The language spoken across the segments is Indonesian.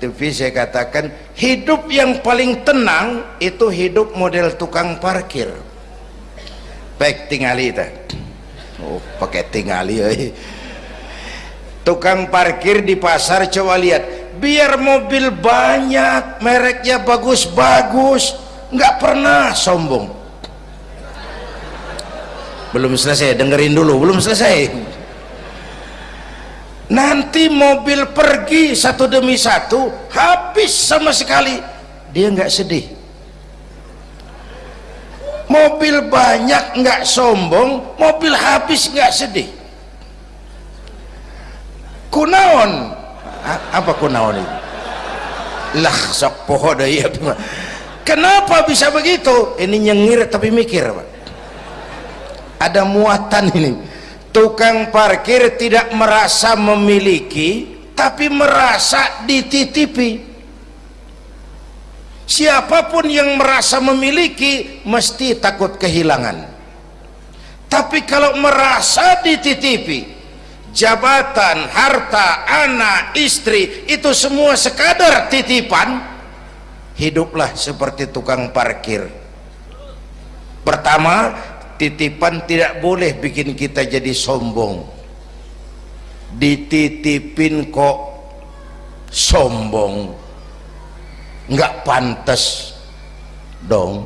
TV saya katakan hidup yang paling tenang itu hidup model tukang parkir. Baik tingali itu oh pakai tingali eh. tukang parkir di pasar coba lihat. Biar mobil banyak mereknya bagus-bagus nggak pernah sombong. Belum selesai dengerin dulu belum selesai nanti mobil pergi satu demi satu habis sama sekali. Dia nggak sedih. Mobil banyak nggak sombong mobil habis nggak sedih. Kunaon? Apa kunaon ini? Lah sok poho deh kenapa bisa begitu? Ini nyengir tapi mikir Pak. ada muatan ini tukang parkir tidak merasa memiliki tapi merasa dititipi. Siapa pun yang merasa memiliki mesti takut kehilangan. Tapi kalau merasa dititipi jabatan, harta, anak, istri itu semua sekadar titipan hiduplah seperti tukang parkir. Pertama titipan tidak boleh bikin kita jadi sombong. Dititipin kok sombong. Nggak pantas dong.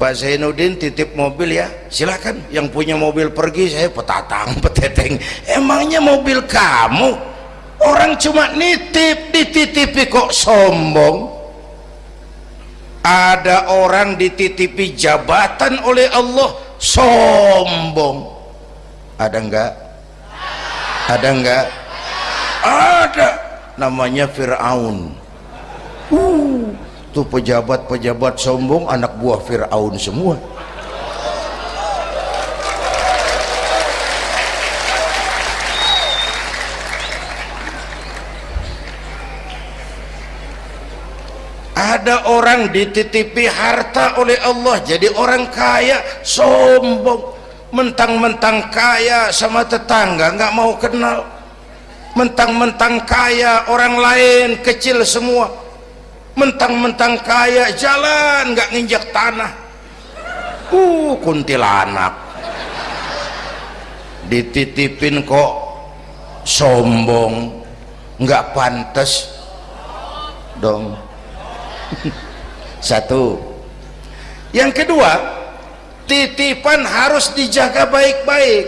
Pak Zainuddin titip mobil ya. Silakan yang punya mobil pergi saya petatang peteteng. Emangnya mobil kamu? Orang cuma nitip dititipi kok sombong ada orang dititipi jabatan oleh Allah sombong. Ada enggak? Ada enggak? Ada. Namanya Fir'aun. Uh, tuh pejabat-pejabat sombong anak buah Fir'aun semua ada orang dititipi harta oleh Allah jadi orang kaya sombong. Mentang-mentang kaya sama tetangga nggak mau kenal. Mentang-mentang kaya orang lain kecil semua. Mentang-mentang kaya jalan nggak nginjak tanah. Uh kuntilanak. Dititipin kok sombong nggak pantas. Dong satu. Yang kedua titipan harus dijaga baik-baik.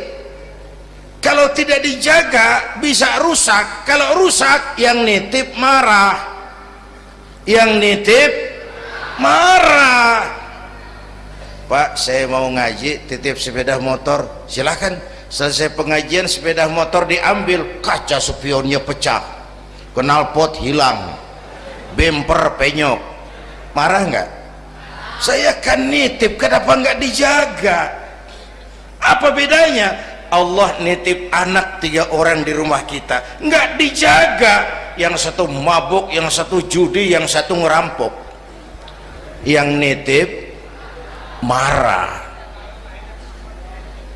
Kalau tidak dijaga bisa rusak. Kalau rusak yang nitip marah. Yang nitip marah. Pak saya mau ngaji titip sepeda motor. Silahkan selesai pengajian sepeda motor diambil. Kaca spionnya pecah. Knalpot hilang. Bemper penyok marah nggak? Saya kan nitip kenapa nggak dijaga? Apa bedanya? Allah nitip anak tiga orang di rumah kita. Nggak dijaga. Yang satu mabuk yang satu judi yang satu ngerampok. Yang nitip marah.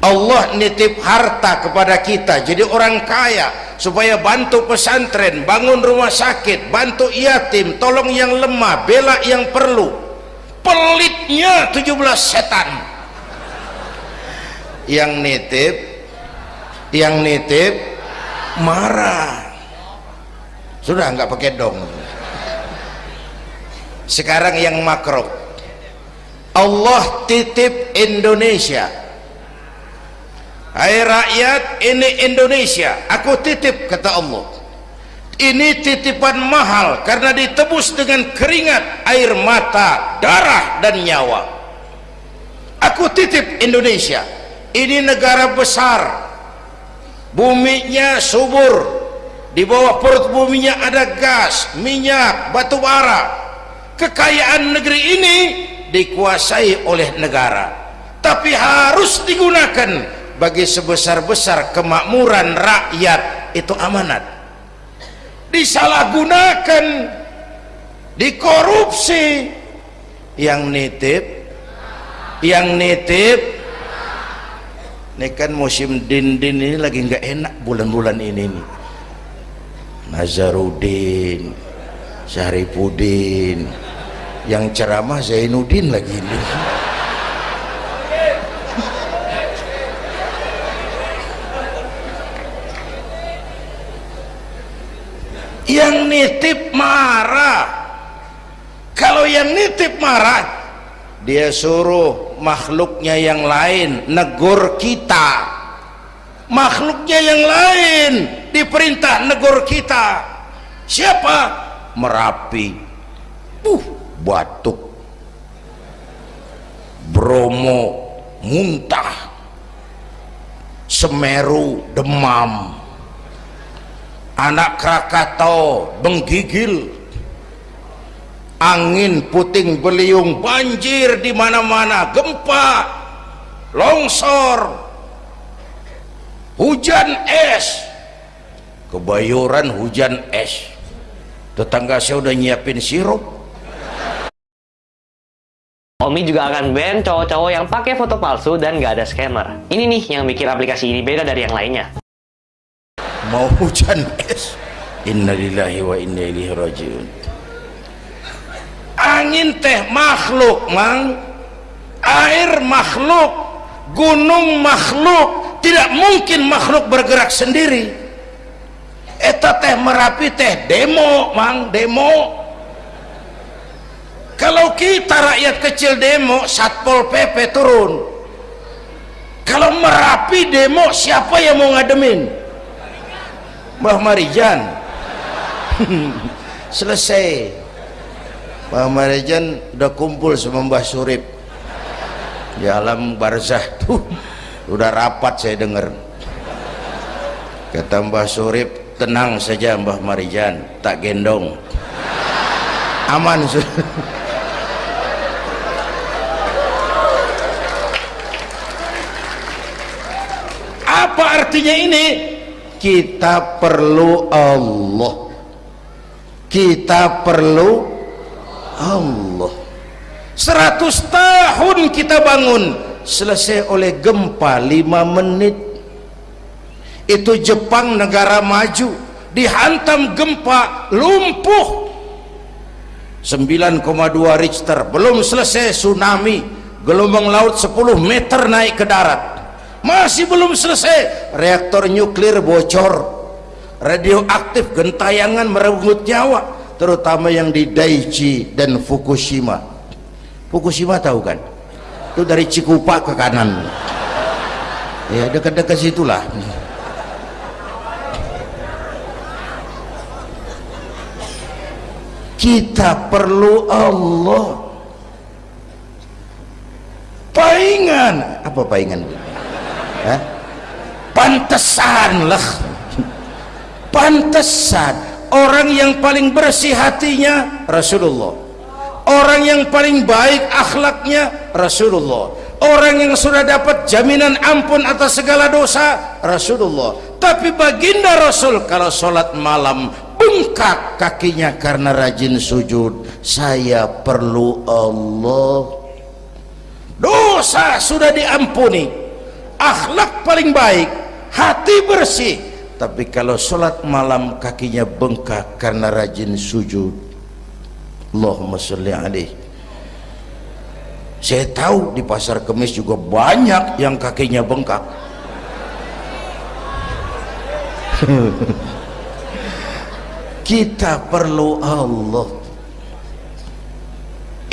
Allah nitip harta kepada kita. Jadi orang kaya supaya bantu pesantren bangun rumah sakit bantu yatim tolong yang lemah bela yang perlu. Pelitnya 17 setan. Yang nitip yang nitip marah. Sudah nggak pakai dong. Sekarang yang makro Allah titip Indonesia Hai rakyat ini Indonesia. Aku titip kata Allah. Ini titipan mahal karena ditebus dengan keringat air mata darah dan nyawa. Aku titip Indonesia. Ini negara besar. Buminya subur. Di bawah perut buminya ada gas minyak batu bara. Kekayaan negeri ini dikuasai oleh negara. Tapi harus digunakan bagi sebesar-besar kemakmuran rakyat itu amanat. Disalahgunakan dikorupsi. Yang nitip yang nitip. Ini kan musim din-din ini lagi nggak enak bulan-bulan ini nih. Nazarudin Syarifudin. Yang ceramah Zainuddin lagi ini yang nitip marah. Kalau yang nitip marah dia suruh makhluknya yang lain negur kita. Makhluknya yang lain diperintah negur kita. Siapa? Merapi. Uh batuk. Bromo muntah. Semeru demam anak Krakatau menggigil. Angin puting beliung banjir di mana-mana gempa longsor hujan es kebayoran hujan es. Tetangga saya udah nyiapin sirup. Omi juga akan ban cowok-cowok yang pakai foto palsu dan gak ada scammer. Ini nih yang bikin aplikasi ini beda dari yang lainnya mau hujan. Es innalillahi wa inna ilaihi rajiun. Angin teh makhluk mang. Air makhluk gunung makhluk. Tidak mungkin makhluk bergerak sendiri. Eta teh merapi teh demo mang demo. Kalau kita rakyat kecil demo satpol pp turun. Kalau merapi demo siapa yang mau ngademin Mbah Marijan. Selesai. Mbah Marijan udah kumpul sama Mbah Surip. Di alam barzah tuh udah rapat saya dengar kata Mbah Surip tenang saja Mbah Marijan tak gendong. Aman apa artinya ini kita perlu Allah. Kita perlu Allah. 100 tahun kita bangun. Selesai oleh gempa 5 menit. Itu Jepang negara maju. Dihantam gempa lumpuh. 9,2 Richter. Belum selesai tsunami. Gelombang laut 10 meter naik ke darat masih belum selesai. Reaktor nuklir bocor. Radioaktif gentayangan merenggut nyawa terutama yang di Daiichi dan Fukushima. Fukushima tahu kan? Itu dari Cikupa ke kanan. Ya dekat-dekat situlah. Kita perlu Allah. Paingan. Apa paingan eh? pantesan lah. Pantesan. Orang yang paling bersih hatinya Rasulullah. Orang yang paling baik akhlaknya Rasulullah. Orang yang sudah dapat jaminan ampun atas segala dosa Rasulullah. Tapi baginda Rasul kalau sholat malam bengkak kakinya karena rajin sujud saya perlu Allah. Dosa sudah diampuni akhlak paling baik hati bersih. Tapi kalau sholat malam kakinya bengkak karena rajin sujud Allahumma salli alaih saya tahu di pasar kemis juga banyak yang kakinya bengkak. Kita perlu Allah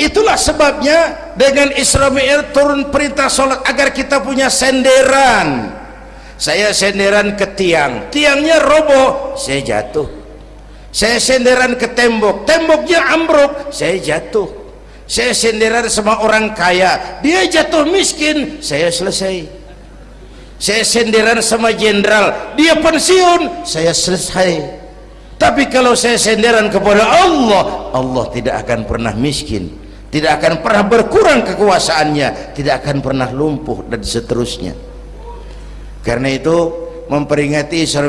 itulah sebabnya dengan Isra Mi'raj turun perintah sholat agar kita punya senderan. Saya senderan ke tiang. Tiangnya roboh saya jatuh. Saya senderan ke tembok. Temboknya ambruk saya jatuh. Saya senderan sama orang kaya. Dia jatuh miskin saya selesai. Saya senderan sama jenderal. Dia pensiun saya selesai. Tapi kalau saya senderan kepada Allah Allah tidak akan pernah miskin tidak akan pernah berkurang kekuasaannya. Tidak akan pernah lumpuh dan seterusnya. Karena itu memperingati Isra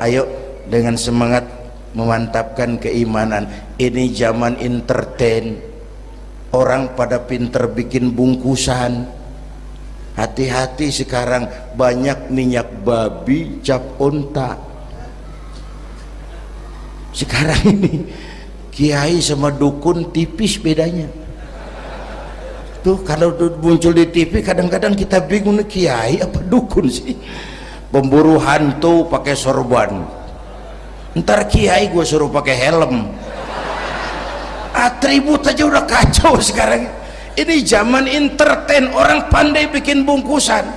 ayo dengan semangat memantapkan keimanan. Ini zaman entertain. Orang pada pinter bikin bungkusan. Hati-hati sekarang banyak minyak babi cap onta. Sekarang ini kiai sama dukun tipis bedanya tuh kalau muncul di TV kadang-kadang kita bingung nih kiai apa dukun sih? Pemburu hantu pakai sorban. Ntar kiai gue suruh pakai helm. Atribut aja udah kacau sekarang. Ini zaman entertain orang pandai bikin bungkusan.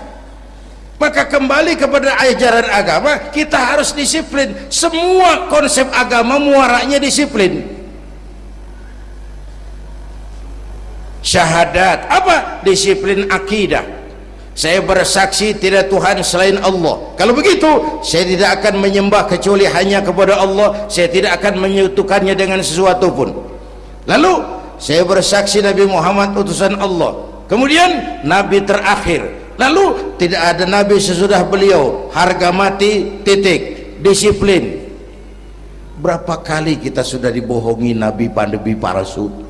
Maka kembali kepada ajaran agama kita harus disiplin. Semua konsep agama muaranya disiplin syahadat. Apa? Disiplin akidah. Saya bersaksi tidak Tuhan selain Allah. Kalau begitu saya tidak akan menyembah kecuali hanya kepada Allah. Saya tidak akan menyutukannya dengan sesuatu pun. Lalu saya bersaksi Nabi Muhammad utusan Allah. Kemudian Nabi terakhir. Lalu tidak ada Nabi sesudah beliau. Harga mati titik. Disiplin. Berapa kali kita sudah dibohongi Nabi pandemi palsu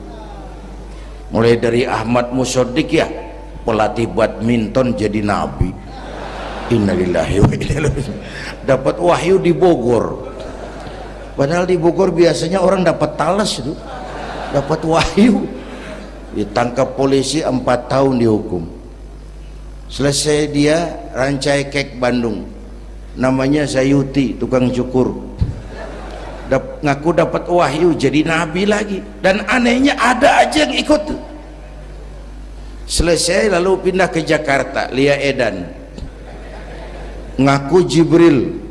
mulai dari Ahmad Musodik ya pelatih badminton jadi nabi. Innalillahi wa dapat wahyu di Bogor. Padahal di Bogor biasanya orang dapat talas itu. Dapat wahyu. Ditangkap polisi empat tahun dihukum. Selesai dia rancai kek Bandung. Namanya Sayuti tukang cukur ngaku dapat wahyu jadi nabi lagi. Dan anehnya ada aja yang ikut selesai lalu pindah ke Jakarta Lia Edan. Ngaku Jibril.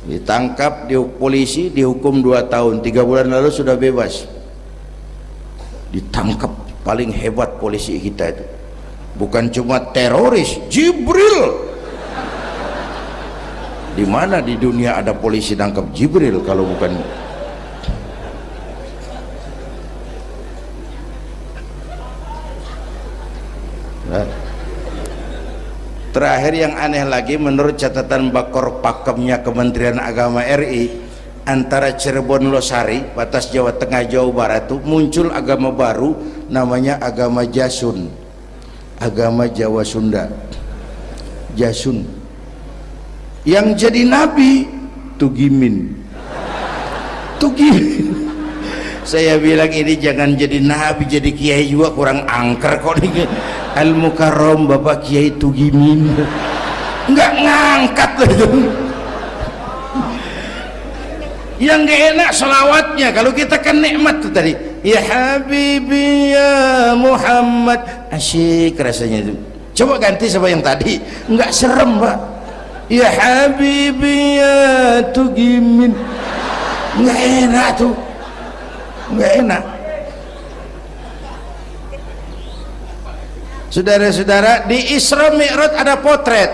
Ditangkap di polisi dihukum 2 tahun. Tiga bulan lalu sudah bebas. Ditangkap paling hebat polisi kita itu. Bukan cuma teroris Jibril di mana di dunia ada polisi nangkap Jibril kalau bukan terakhir yang aneh lagi menurut catatan bakor pakemnya Kementerian Agama RI antara Cirebon Losari batas Jawa Tengah Jawa Barat itu muncul agama baru namanya agama Jasun. Agama Jawa Sunda. Jasun yang jadi nabi Tugimin. Tugimin. Saya bilang ini jangan jadi nabi jadi kiai juga kurang angker kok nih al mukarrom bapak kiai Tugimin. Nggak ngangkat loh yang gak enak selawatnya kalau kita kan nikmat tuh tadi. Ya habibi ya Muhammad. Asyik rasanya itu. Coba ganti sama yang tadi. Nggak serem pak ya habibi ya tugimin nggak enak tuh. Nggak enak. Saudara-saudara di Isra Mi'raj ada potret.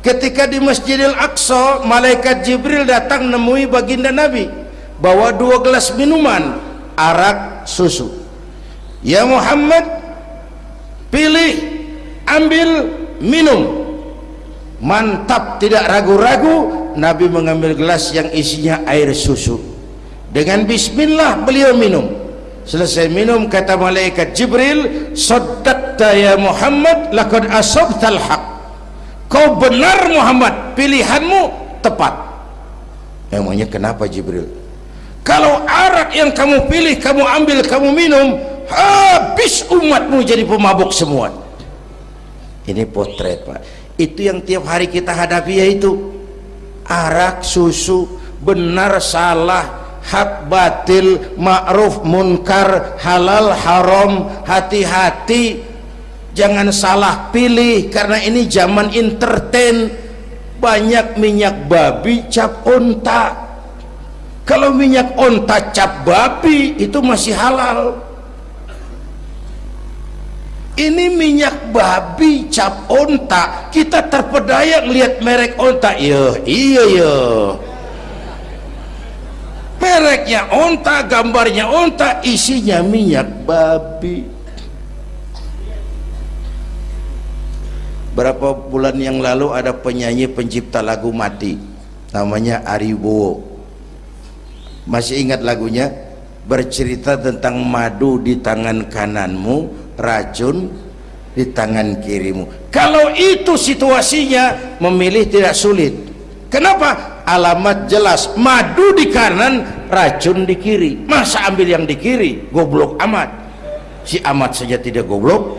Ketika di Masjidil Aqsa malaikat Jibril datang nemui baginda Nabi. Bawa dua gelas minuman arak susu. Ya Muhammad pilih ambil minum mantap tidak ragu-ragu. Nabi mengambil gelas yang isinya air susu. Dengan bismillah beliau minum. Selesai minum kata malaikat Jibril saddaqta ya Muhammad lakad asabtal haq kau benar Muhammad. Pilihanmu tepat. Emangnya kenapa Jibril? Kalau arak yang kamu pilih kamu ambil kamu minum habis umatmu jadi pemabuk semua. Ini potret Pak itu yang tiap hari kita hadapi yaitu arak susu benar salah hak batil ma'ruf munkar halal haram hati-hati. Jangan salah pilih karena ini zaman entertain. Banyak minyak babi cap onta. Kalau minyak onta cap babi itu masih halal. Ini minyak babi cap onta. Kita terpedaya lihat merek onta. Iya iya iya mereknya onta gambarnya onta isinya minyak babi. Berapa bulan yang lalu ada penyanyi pencipta lagu mati. Namanya Aribowo masih ingat lagunya? Bercerita tentang madu di tangan kananmu racun di tangan kirimu. Kalau itu situasinya memilih tidak sulit. Kenapa? Alamat jelas. Madu di kanan racun di kiri. Masa ambil yang di kiri? Goblok amat. Si amat saja tidak goblok.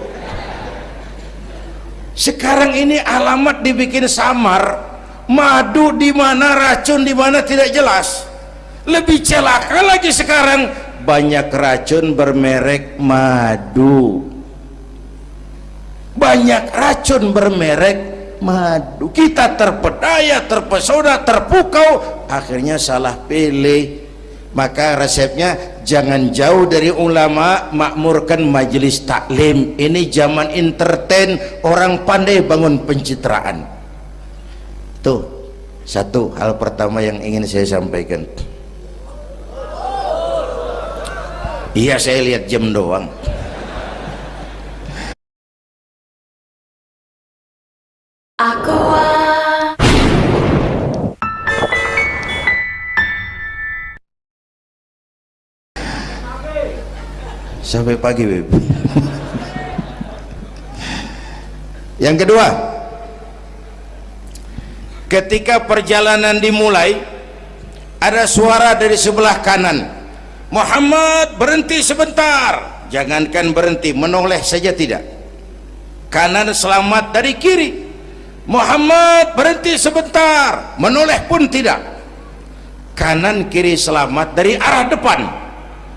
Sekarang ini alamat dibikin samar. Madu di mana racun di mana tidak jelas. Lebih celaka lagi sekarang. Banyak racun bermerek madu banyak racun bermerek madu. Kita terpedaya terpesona terpukau akhirnya salah pilih. Maka resepnya jangan jauh dari ulama makmurkan majelis taklim. Ini zaman entertain orang pandai bangun pencitraan. Tuh satu hal pertama yang ingin saya sampaikan. Iya saya lihat jam doang sampai pagi Beb. yang kedua ketika perjalanan dimulai ada suara dari sebelah kanan. Muhammad berhenti sebentar. Jangankan berhenti menoleh saja tidak. Kanan selamat dari kiri. Muhammad berhenti sebentar. Menoleh pun tidak. Kanan kiri selamat dari arah depan.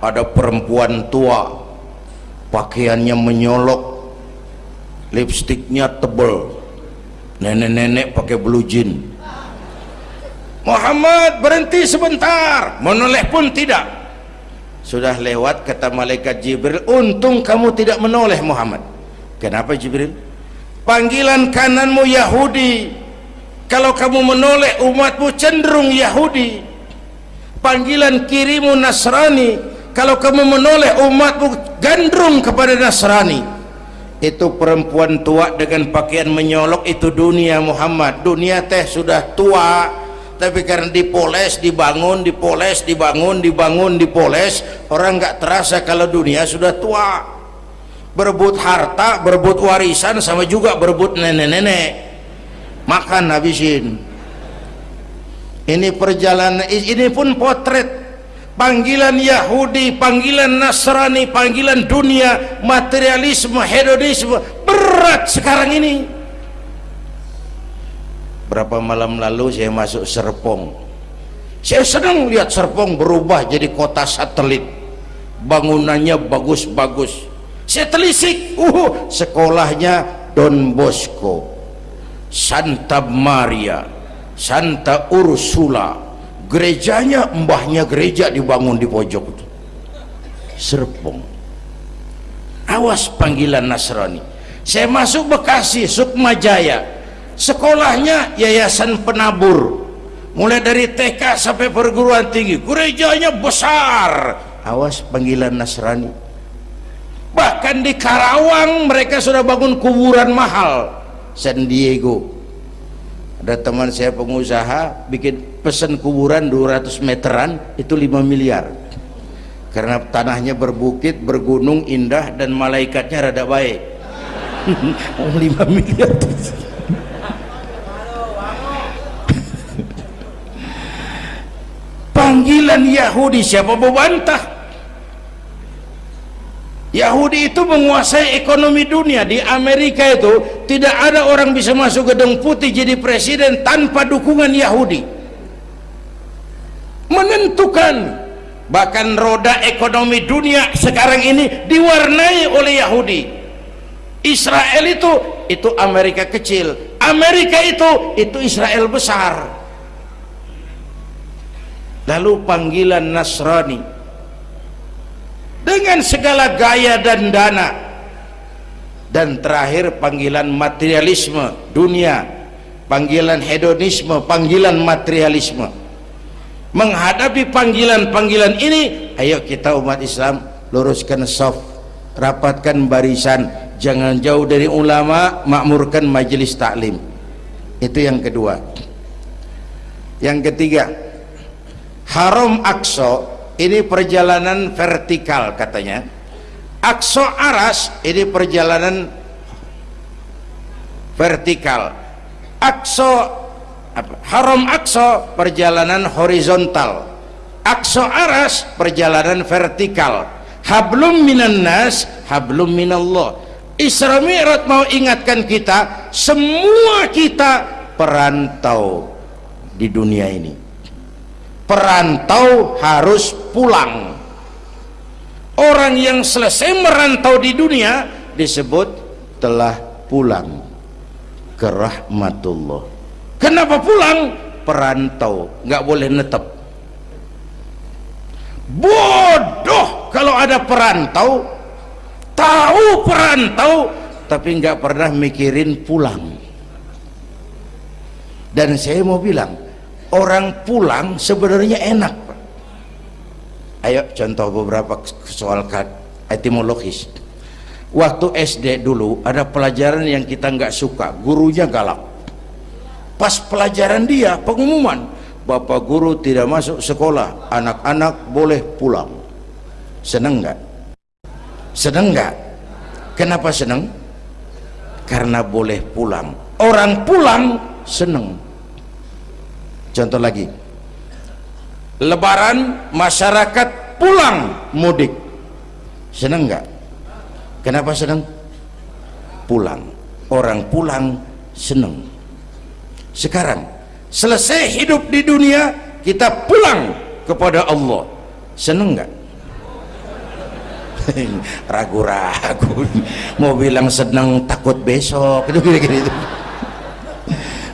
Ada perempuan tua pakaiannya menyolok lipstiknya tebal nenek-nenek pakai blue jean. Muhammad berhenti sebentar. Menoleh pun tidak. Sudah lewat kata malaikat Jibril. Untung kamu tidak menoleh Muhammad. Kenapa Jibril? Panggilan kananmu Yahudi. Kalau kamu menoleh umatmu cenderung Yahudi. Panggilan kirimu Nasrani kalau kamu menoleh umatmu gandrung kepada Nasrani itu perempuan tua dengan pakaian menyolok itu dunia Muhammad. Dunia teh sudah tua tapi karena dipoles, dibangun, dipoles, dibangun, dibangun, dipoles orang nggak terasa kalau dunia sudah tua. Berebut harta, berebut warisan sama juga berebut nenek-nenek. Makan habisin. Ini perjalanan ini pun potret panggilan Yahudi, panggilan Nasrani, panggilan dunia, materialisme, hedonisme berat sekarang ini. Berapa malam lalu saya masuk Serpong. Saya senang lihat Serpong berubah jadi kota satelit. Bangunannya bagus-bagus. Saya telisik, uh, sekolahnya Don Bosco, Santa Maria, Santa Ursula, gerejanya mbahnya gereja dibangun di pojok itu. Serpong. Awas panggilan Nasrani. Saya masuk Bekasi Sukmajaya. Sekolahnya yayasan penabur. Mulai dari TK sampai perguruan tinggi. Gerejanya besar. Awas panggilan Nasrani. Bahkan di Karawang mereka sudah bangun kuburan mahal. San Diego. Ada teman saya pengusaha bikin pesan kuburan 200 meteran itu 5 miliar. Karena tanahnya berbukit bergunung indah dan malaikatnya rada baik. 5 miliar. Panggilan Yahudi siapa membantah Yahudi itu menguasai ekonomi dunia. Di Amerika itu tidak ada orang bisa masuk gedung putih jadi presiden tanpa dukungan Yahudi menentukan. Bahkan roda ekonomi dunia sekarang ini diwarnai oleh Yahudi. Israel itu itu Amerika kecil. Amerika itu itu Israel besar. Lalu panggilan Nasrani. Dengan segala gaya dan dana. Dan terakhir panggilan materialisme dunia. Panggilan hedonisme panggilan materialisme menghadapi panggilan-panggilan ini ayo kita umat Islam luruskan soft rapatkan barisan jangan jauh dari ulama makmurkan majelis taklim. Itu yang kedua. Yang ketiga haram akso ini perjalanan vertikal katanya. Akso Aras ini perjalanan vertikal. Akso haram akso perjalanan horizontal. Akso aras perjalanan vertikal. Hablum minan nas hablum minallah. Isra Mi'raj mau ingatkan kita semua kita perantau di dunia ini. Perantau harus pulang. Orang yang selesai merantau di dunia disebut telah pulang. Ke rahmatullah kenapa pulang? Perantau. Nggak boleh netep. Bodoh kalau ada perantau. Tahu perantau tapi nggak pernah mikirin pulang. Dan saya mau bilang orang pulang sebenarnya enak ayo contoh beberapa soal etimologis. Waktu SD dulu ada pelajaran yang kita nggak suka. Gurunya galak pas pelajaran dia pengumuman bapak guru tidak masuk sekolah anak-anak boleh pulang. Seneng nggak? Seneng nggak? Kenapa seneng? Karena boleh pulang. Orang pulang seneng. Contoh lagi. Lebaran masyarakat pulang mudik. Seneng nggak? Kenapa seneng? Pulang. Orang pulang seneng sekarang selesai hidup di dunia kita pulang kepada Allah. Seneng nggak? Ragu-ragu. Mau bilang seneng takut besok. Itu gini-gini itu.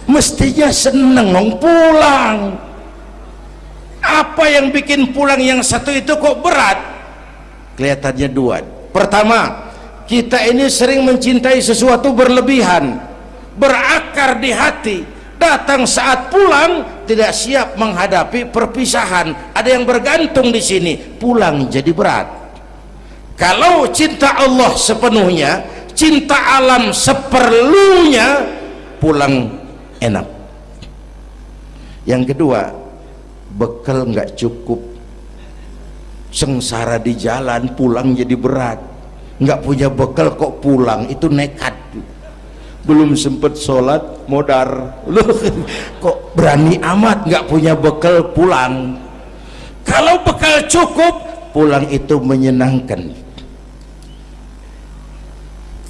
Mestinya seneng dong pulang. Apa yang bikin pulang yang satu itu kok berat? Kelihatannya dua. Pertama kita ini sering mencintai sesuatu berlebihan berakar di hati datang saat pulang tidak siap menghadapi perpisahan. Ada yang bergantung di sini pulang jadi berat. Kalau cinta Allah sepenuhnya cinta alam seperlunya pulang enak. Yang kedua bekal nggak cukup. Sengsara di jalan pulang jadi berat. Nggak punya bekal kok pulang itu nekat belum sempat sholat modar. Loh kok berani amat nggak punya bekal pulang? Kalau bekal cukup pulang itu menyenangkan.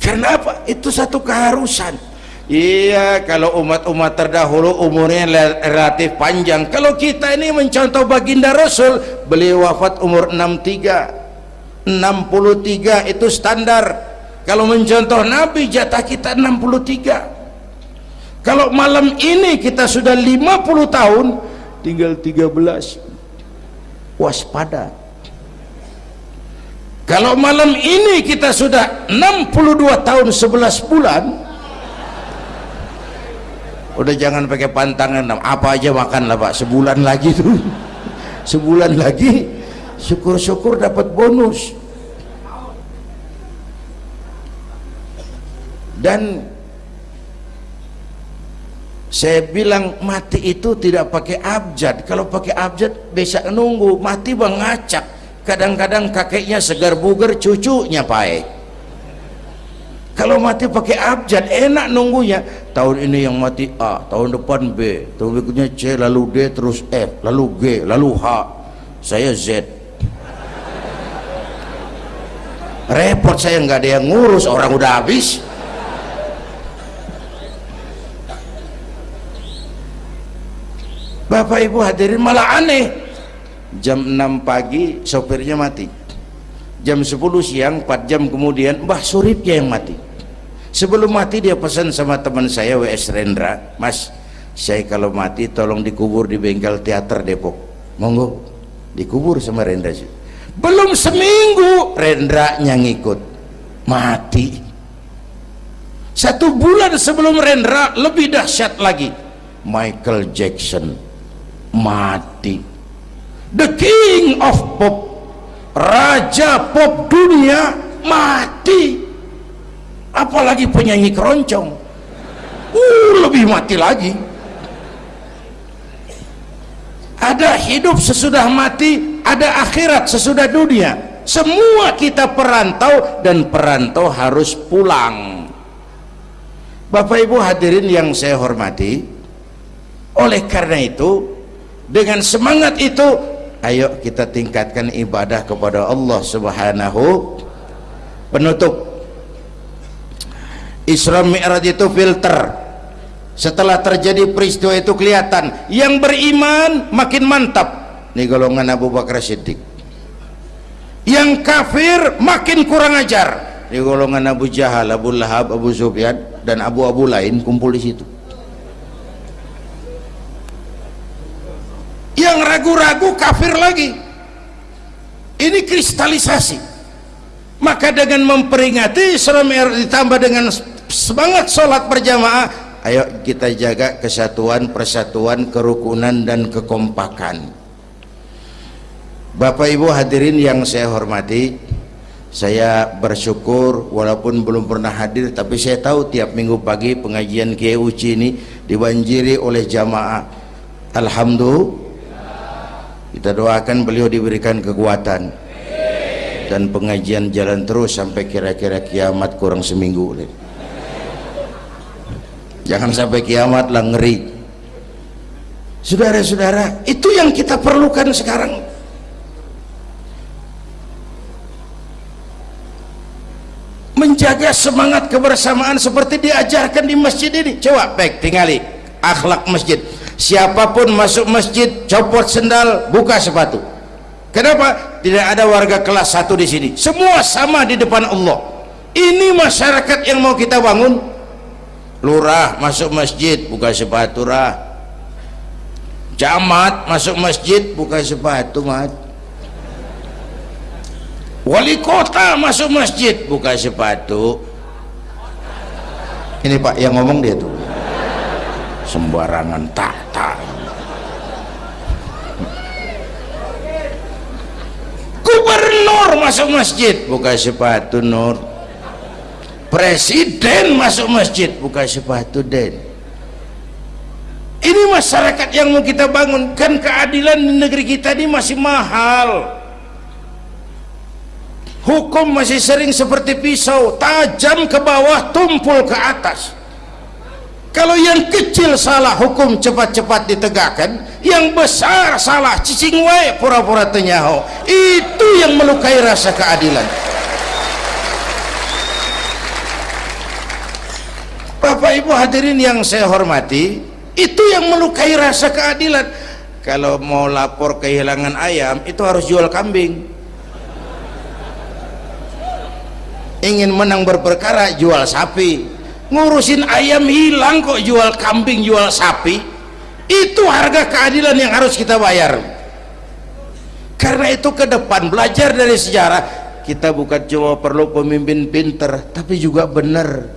Karena apa? Itu satu keharusan. Iya kalau umat-umat terdahulu umurnya relatif panjang. Kalau kita ini mencontoh baginda rasul beliau wafat umur 63 63 itu standar kalau mencontoh Nabi jatah kita 63 kalau malam ini kita sudah 50 tahun tinggal 13 waspada. Kalau malam ini kita sudah 62 tahun 11 bulan udah jangan pakai pantangan apa aja makan lah pak. Sebulan lagi tuh. Sebulan lagi syukur-syukur dapat bonus dan saya bilang mati itu tidak pakai abjad. Kalau pakai abjad bisa nunggu. Mati bang ngacak. Kadang-kadang kakeknya segar bugar cucunya baik kalau mati pakai abjad enak nunggunya. Tahun ini yang mati A tahun depan B. Tahun berikutnya C lalu D terus F lalu G lalu H. Saya Z. Repot saya nggak ada yang ngurus. Orang udah habis Bapak Ibu hadirin malah aneh. Jam 6 pagi sopirnya mati. Jam 10 siang 4 jam kemudian Mbah Suripnya yang mati. Sebelum mati dia pesan sama teman saya W.S. Rendra mas saya kalau mati tolong dikubur di bengkel teater Depok. Monggo. Dikubur sama Rendra belum seminggu Rendra yang ngikut. Mati. Satu bulan sebelum Rendra lebih dahsyat lagi. Michael Jackson mati. The king of pop raja pop dunia mati. Apalagi penyanyi keroncong. Uh lebih mati lagi. Ada hidup sesudah mati ada akhirat sesudah dunia. Semua kita perantau dan perantau harus pulang. Bapak Ibu hadirin yang saya hormati oleh karena itu dengan semangat itu ayo kita tingkatkan ibadah kepada Allah subhanahu penutup. Isra Mi'raj itu filter. Setelah terjadi peristiwa itu kelihatan. Yang beriman makin mantap. Nih golongan Abu Bakar Siddiq. Yang kafir makin kurang ajar. Di golongan Abu Jahal, Abu Lahab, Abu Sufyan dan abu-abu lain kumpul di situ. Yang ragu-ragu kafir lagi. Ini kristalisasi. Maka dengan memperingati Islam ditambah dengan semangat sholat berjamaah, ayo kita jaga kesatuan, persatuan, kerukunan dan kekompakan. Bapak Ibu hadirin yang saya hormati, saya bersyukur walaupun belum pernah hadir tapi saya tahu tiap minggu pagi pengajian Kiai Uci ini dibanjiri oleh jamaah Alhamdulillah kita doakan beliau diberikan kekuatan dan pengajian jalan terus sampai kira-kira kiamat kurang seminggu jangan sampai kiamat lah ngeri. Saudara-saudara itu yang kita perlukan sekarang. Menjaga semangat kebersamaan seperti diajarkan di masjid ini. Coba baik tinggali. Akhlak masjid siapa pun masuk masjid copot sendal buka sepatu. Kenapa? Tidak ada warga kelas satu di sini. Semua sama di depan Allah. Ini masyarakat yang mau kita bangun. Lurah masuk masjid buka sepatu rah. Camat masuk masjid buka sepatu mat. Wali kota masuk masjid buka sepatu. Ini pak yang ngomong dia tuh sembarangan tak gubernur masuk masjid buka sepatu nur. Presiden masuk masjid buka sepatu den. Ini masyarakat yang mau kita bangun kan keadilan di negeri kita ini masih mahal. Hukum masih sering seperti pisau tajam ke bawah tumpul ke atas kalau yang kecil salah hukum cepat-cepat ditegakkan yang besar salah cicing wae pura-pura tenyaho itu yang melukai rasa keadilan. Bapak Ibu hadirin yang saya hormati itu yang melukai rasa keadilan. Kalau mau lapor kehilangan ayam itu harus jual kambing. Ingin menang berperkara jual sapi ngurusin ayam hilang kok jual kambing jual sapi. Itu harga keadilan yang harus kita bayar. Karena itu ke depan belajar dari sejarah. Kita bukan cuma perlu pemimpin pinter tapi juga benar.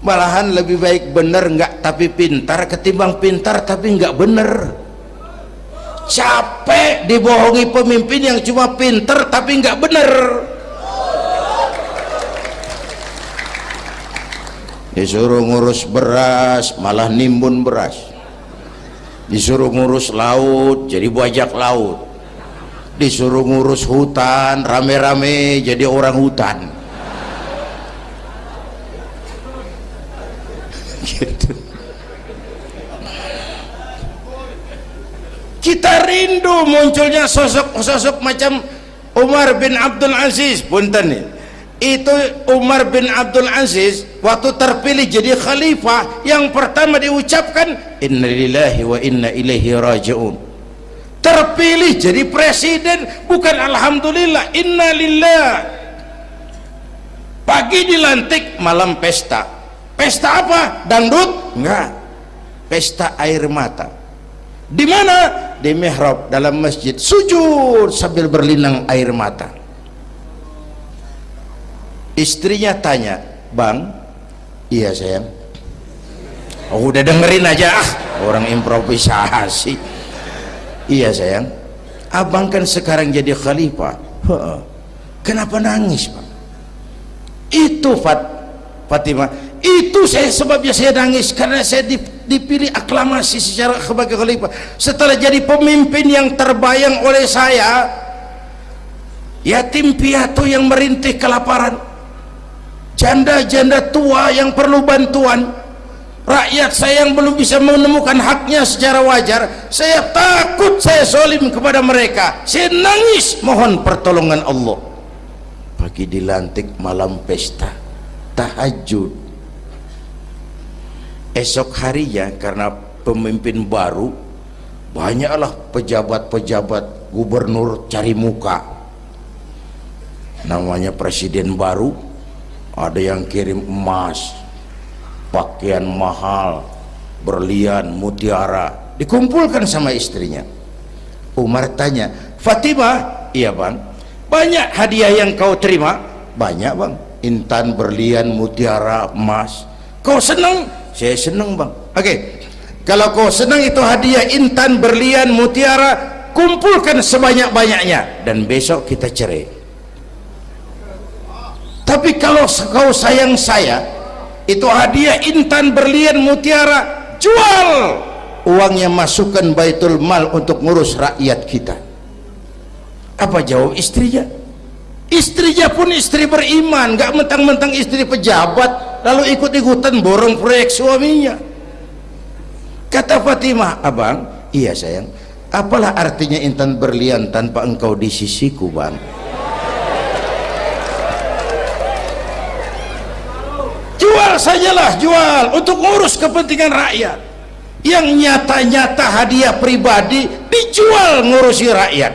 Malahan lebih baik benar enggak tapi pintar ketimbang pintar tapi enggak benar. Capek dibohongi pemimpin yang cuma pinter tapi enggak benar disuruh ngurus beras malah nimbun beras. Disuruh ngurus laut jadi bajak laut. Disuruh ngurus hutan rame-rame jadi orang hutan. Gitu. Kita rindu munculnya sosok-sosok macam Umar bin Abdul Aziz punten itu Umar bin Abdul Aziz waktu terpilih jadi khalifah yang pertama diucapkan innalillahi wa inna ilaihi raji'un. Terpilih jadi presiden bukan alhamdulillah innalillah pagi dilantik malam pesta. Pesta apa? Dangdut? Enggak. Pesta air mata. Di mana? Di mihrab dalam masjid. Sujud sambil berlinang air mata. Istrinya tanya bang iya sayang. Oh, udah dengerin aja ah. Orang improvisasi. Iya sayang. Abang kan sekarang jadi khalifah. Kenapa nangis bang itu Fat Fatimah itu saya sebabnya saya nangis. Karena saya dipilih aklamasi secara sebagai khalifah. Setelah jadi pemimpin yang terbayang oleh saya yatim piatu yang merintih kelaparan janda-janda tua yang perlu bantuan. Rakyat saya yang belum bisa menemukan haknya secara wajar saya takut saya solim kepada mereka. Saya nangis mohon pertolongan Allah. Pagi dilantik malam pesta tahajud. Esok harinya karena pemimpin baru banyaklah pejabat-pejabat gubernur cari muka. Namanya presiden baru ada yang kirim emas pakaian mahal berlian mutiara. Dikumpulkan sama istrinya. Umar tanya Fatimah? Iya bang. Banyak hadiah yang kau terima? Banyak bang. Intan berlian mutiara emas. Kau senang? Saya senang bang. Oke. Okay. kalau kau senang itu hadiah intan berlian mutiara kumpulkan sebanyak-banyaknya. Dan besok kita cerai tapi kalau kau sayang saya itu hadiah intan berlian mutiara. Jual! Uangnya masukkan baitul mal untuk ngurus rakyat kita. Apa jawab istrinya? Istrinya pun istri beriman gak mentang-mentang istri pejabat lalu ikut-ikutan borong proyek suaminya. Kata Fatimah abang iya sayang apalah artinya intan berlian tanpa engkau di sisiku bang jual sajalah jual untuk ngurus kepentingan rakyat. Yang nyata-nyata hadiah pribadi dijual ngurusi rakyat.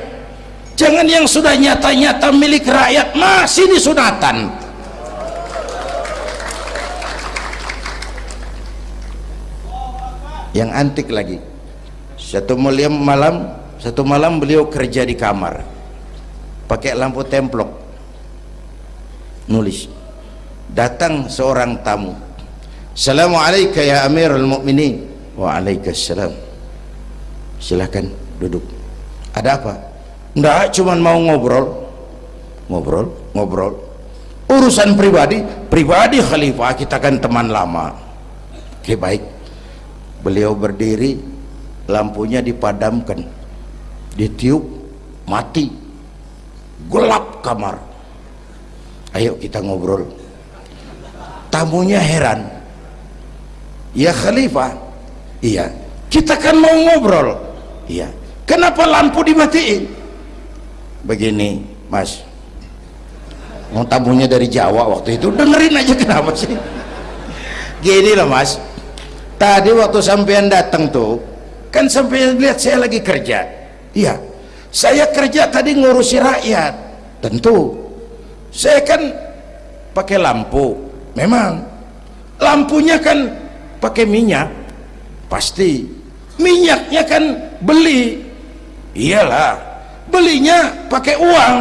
Jangan yang sudah nyata-nyata milik rakyat masih disunatan yang antik lagi. Satu malam satu malam beliau kerja di kamar. Pakai lampu templok. Nulis datang seorang tamu. Assalamualaikum ya Amirul Mukminin. Waalaikumsalam. Silakan duduk. Ada apa? Enggak cuma mau ngobrol. Ngobrol ngobrol. Urusan pribadi pribadi khalifah kita kan teman lama. Oke baik. Beliau berdiri lampunya dipadamkan. Ditiup mati. Gelap kamar. Ayo kita ngobrol tamunya heran. Ya khalifah. Iya. Kita kan mau ngobrol. Iya. Kenapa lampu dimatiin? Begini mas. Mau tamunya dari Jawa waktu itu dengerin aja kenapa sih? Gini loh mas. Tadi waktu sampean datang tuh kan sampean lihat saya lagi kerja. Iya. Saya kerja tadi ngurusi rakyat. Tentu. Saya kan pakai lampu memang. Lampunya kan pakai minyak. Pasti. Minyaknya kan beli. Iyalah. Belinya pakai uang.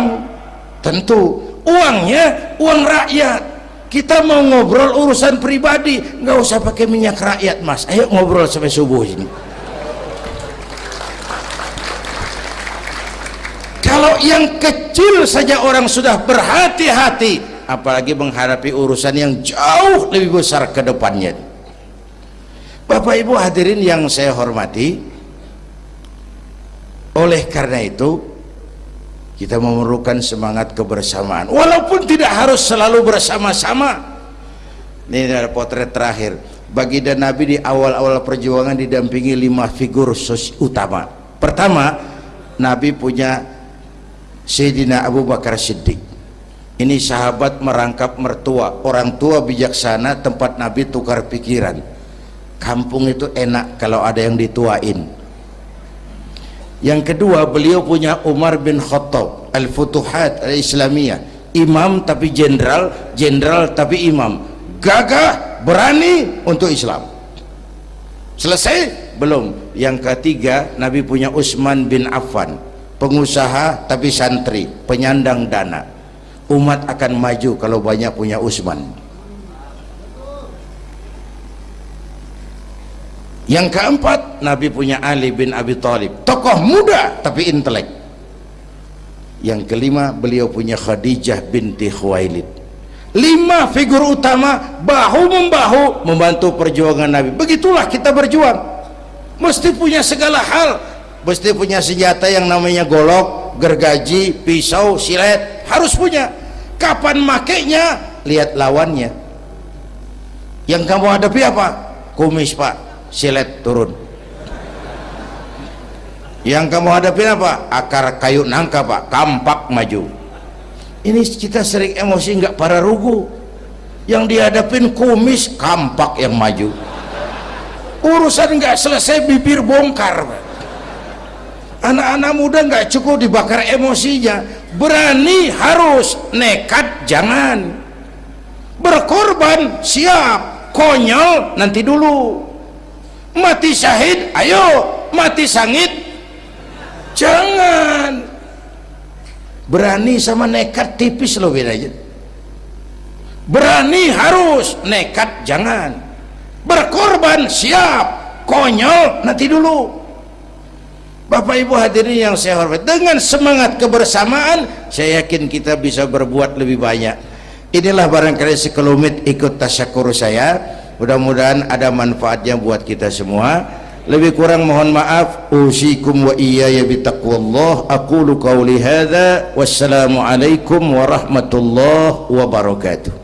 Tentu. Uangnya uang rakyat. Kita mau ngobrol urusan pribadi. Nggak usah pakai minyak rakyat mas. Ayo ngobrol sampai subuh ini. Kalau yang kecil saja orang sudah berhati-hati apalagi menghadapi urusan yang jauh lebih besar ke depannya. Bapak Ibu hadirin yang saya hormati oleh karena itu kita memerlukan semangat kebersamaan. Walaupun tidak harus selalu bersama-sama. Ini ada potret terakhir. Baginda Nabi di awal-awal perjuangan didampingi lima figur utama. Pertama Nabi punya Sayyidina Abu Bakar Siddiq ini sahabat merangkap mertua. Orang tua bijaksana tempat Nabi tukar pikiran. Kampung itu enak kalau ada yang dituain. Yang kedua beliau punya Umar bin Khattab Al-Futuhat Al-Islamiyah. Imam tapi jenderal jenderal tapi imam. Gagah berani untuk Islam. Selesai? Belum. Yang ketiga Nabi punya Utsman bin Affan. Pengusaha tapi santri penyandang dana umat akan maju kalau banyak punya Utsman yang keempat Nabi punya Ali bin Abi Thalib. Tokoh muda tapi intelek. Yang kelima beliau punya Khadijah binti Khuwailid. Lima figur utama bahu membahu membantu perjuangan Nabi. Begitulah kita berjuang. Mesti punya segala hal mesti punya senjata yang namanya golok gergaji pisau silet. Harus punya. Kapan makainya? Lihat lawannya. Yang kamu hadapi apa? Kumis pak. Silet turun. Yang kamu hadapi apa? Akar kayu nangka pak. Kampak maju. Ini kita sering emosi nggak para rugu. Yang dihadapin kumis kampak yang maju. Urusan nggak selesai bibir bongkar anak-anak muda nggak cukup dibakar emosinya. Berani harus nekat jangan. Berkorban siap. Konyol nanti dulu. Mati syahid ayo. Mati sangit jangan. Berani sama nekat tipis loh bedanya. Berani harus nekat jangan. Berkorban siap. Konyol nanti dulu Bapak Ibu hadirin yang saya hormati dengan semangat kebersamaan saya yakin kita bisa berbuat lebih banyak. Inilah barangkali sekelumit ikut tasyakur saya. Mudah-mudahan ada manfaatnya buat kita semua. Lebih kurang mohon maaf. Usikum wa iyaya bitaqwallah aqulu qawli hadha. Wassalamualaikum warahmatullahi wabarakatuh